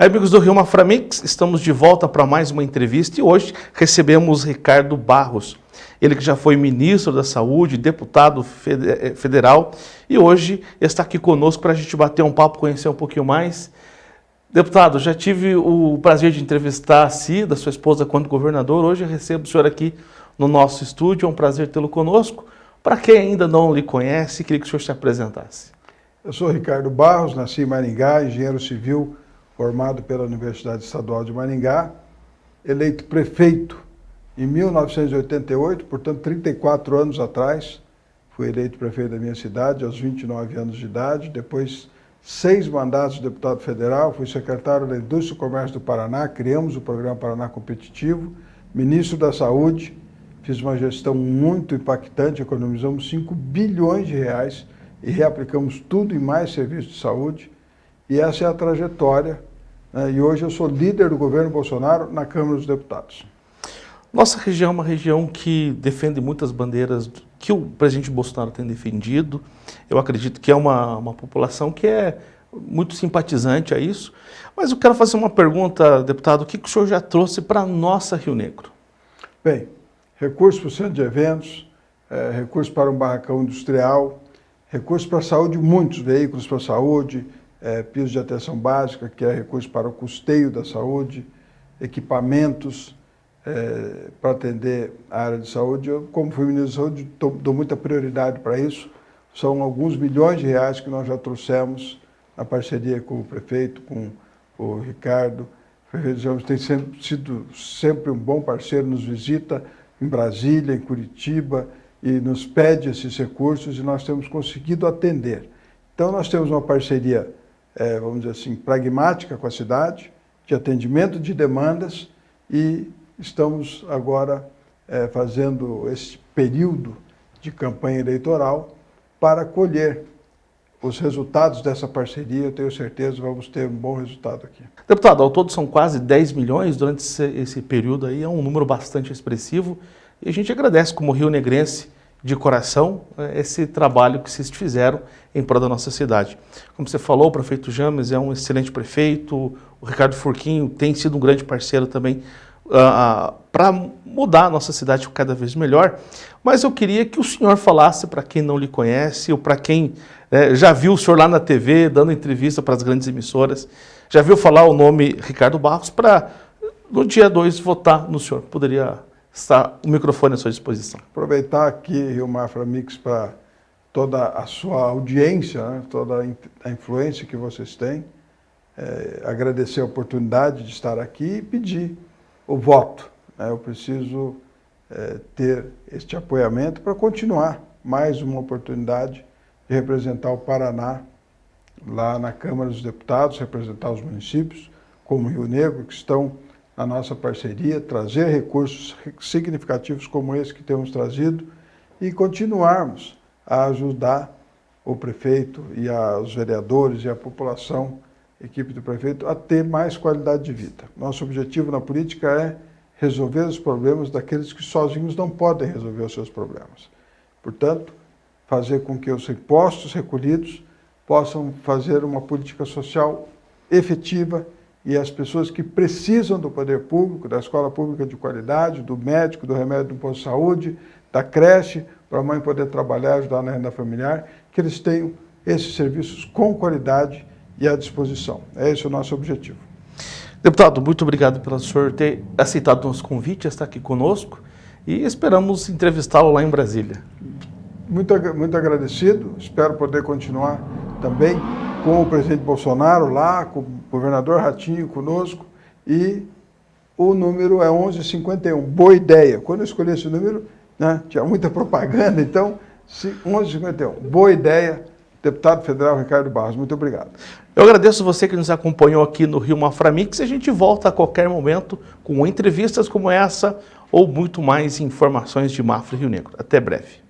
Amigos do Rio Maframix, estamos de volta para mais uma entrevista e hoje recebemos Ricardo Barros. Ele que já foi ministro da Saúde, deputado eh, federal e hoje está aqui conosco para a gente bater um papo, conhecer um pouquinho mais. Deputado, já tive o prazer de entrevistar a Cida, sua esposa, quando governador. Hoje recebo o senhor aqui no nosso estúdio, é um prazer tê-lo conosco. Para quem ainda não lhe conhece, queria que o senhor se apresentasse. Eu sou Ricardo Barros, nasci em Maringá, engenheiro civil, formado pela Universidade Estadual de Maringá, eleito prefeito em 1988, portanto 34 anos atrás, fui eleito prefeito da minha cidade aos 29 anos de idade, depois seis mandatos de deputado federal, fui secretário da Indústria e Comércio do Paraná, criamos o programa Paraná Competitivo, ministro da Saúde, fiz uma gestão muito impactante, economizamos 5 bilhões de reais e reaplicamos tudo em mais serviços de saúde, e essa é a trajetória? E hoje eu sou líder do governo Bolsonaro na Câmara dos Deputados. Nossa região é uma região que defende muitas bandeiras que o presidente Bolsonaro tem defendido. Eu acredito que é uma, uma população que é muito simpatizante a isso. Mas eu quero fazer uma pergunta, deputado, o que, que o senhor já trouxe para a nossa Rio Negro? Bem, recursos para o centro de eventos, é, recursos para um barracão industrial, recursos para a saúde, muitos veículos para a saúde, é, piso de atenção básica, que é recurso para o custeio da saúde, equipamentos é, para atender a área de saúde. Eu, como fui ministro da Saúde, tô, dou muita prioridade para isso. São alguns milhões de reais que nós já trouxemos na parceria com o prefeito, com o Ricardo. O prefeito tem sempre, sido sempre um bom parceiro, nos visita em Brasília, em Curitiba, e nos pede esses recursos e nós temos conseguido atender. Então nós temos uma parceria é, vamos dizer assim, pragmática com a cidade, de atendimento de demandas e estamos agora é, fazendo esse período de campanha eleitoral para colher os resultados dessa parceria, eu tenho certeza vamos ter um bom resultado aqui. Deputado, ao todo são quase 10 milhões. Durante esse, esse período aí, é um número bastante expressivo. E a gente agradece como Rio Negrense de coração é, esse trabalho que vocês fizeram em prol da nossa cidade. Como você falou, o prefeito James é um excelente prefeito, o Ricardo Furquinho tem sido um grande parceiro também uh, uh, para mudar a nossa cidade cada vez melhor, mas eu queria que o senhor falasse para quem não lhe conhece ou para quem uh, já viu o senhor lá na TV dando entrevista para as grandes emissoras, já viu falar o nome Ricardo Barros para no dia 2 votar no senhor. Poderia Está o microfone à sua disposição. Aproveitar aqui, Rio Mafra Mix, para toda a sua audiência, né, toda a influência que vocês têm, é, agradecer a oportunidade de estar aqui e pedir o voto. Né, eu preciso é, ter este apoiamento para continuar mais uma oportunidade de representar o Paraná lá na Câmara dos Deputados, representar os municípios, como Rio Negro, que estão a nossa parceria, trazer recursos significativos como esse que temos trazido e continuarmos a ajudar o prefeito e a, os vereadores e a população, equipe do prefeito, a ter mais qualidade de vida. Nosso objetivo na política é resolver os problemas daqueles que sozinhos não podem resolver os seus problemas. Portanto, fazer com que os impostos recolhidos possam fazer uma política social efetiva e as pessoas que precisam do poder público, da escola pública de qualidade, do médico, do remédio do posto de saúde, da creche, para a mãe poder trabalhar, ajudar na renda familiar, que eles tenham esses serviços com qualidade e à disposição. É esse o nosso objetivo. Deputado, muito obrigado pelo senhor ter aceitado o nosso convite, estar aqui conosco e esperamos entrevistá-lo lá em Brasília. Muito, muito agradecido, espero poder continuar também com o presidente Bolsonaro lá, com o governador Ratinho conosco, e o número é 1151, boa ideia. Quando eu escolhi esse número, né, tinha muita propaganda, então 1151, boa ideia, deputado federal Ricardo Barros, muito obrigado. Eu agradeço você que nos acompanhou aqui no Rio Maframix a gente volta a qualquer momento com entrevistas como essa ou muito mais informações de Mafra Rio Negro. Até breve.